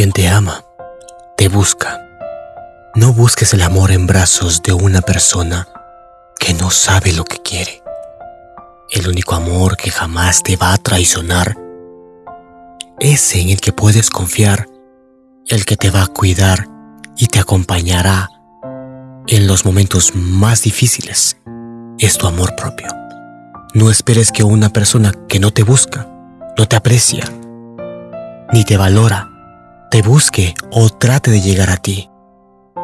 Quien te ama, te busca. No busques el amor en brazos de una persona que no sabe lo que quiere. El único amor que jamás te va a traicionar, ese en el que puedes confiar, el que te va a cuidar y te acompañará en los momentos más difíciles, es tu amor propio. No esperes que una persona que no te busca, no te aprecia, ni te valora, te busque o trate de llegar a ti.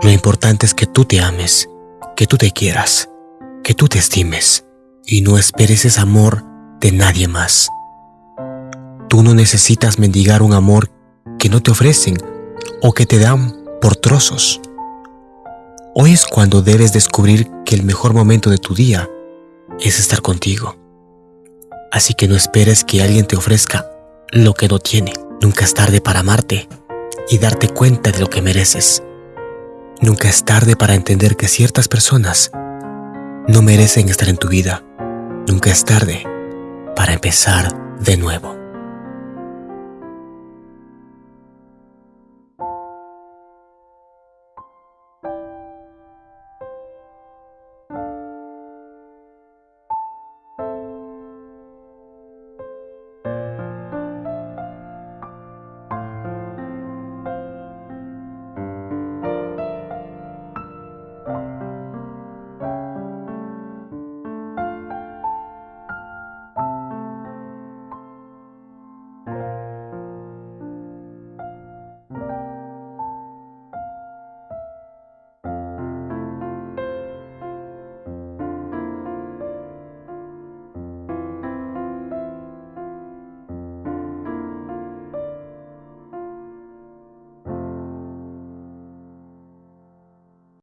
Lo importante es que tú te ames, que tú te quieras, que tú te estimes y no esperes ese amor de nadie más. Tú no necesitas mendigar un amor que no te ofrecen o que te dan por trozos. Hoy es cuando debes descubrir que el mejor momento de tu día es estar contigo. Así que no esperes que alguien te ofrezca lo que no tiene. Nunca es tarde para amarte y darte cuenta de lo que mereces. Nunca es tarde para entender que ciertas personas no merecen estar en tu vida. Nunca es tarde para empezar de nuevo.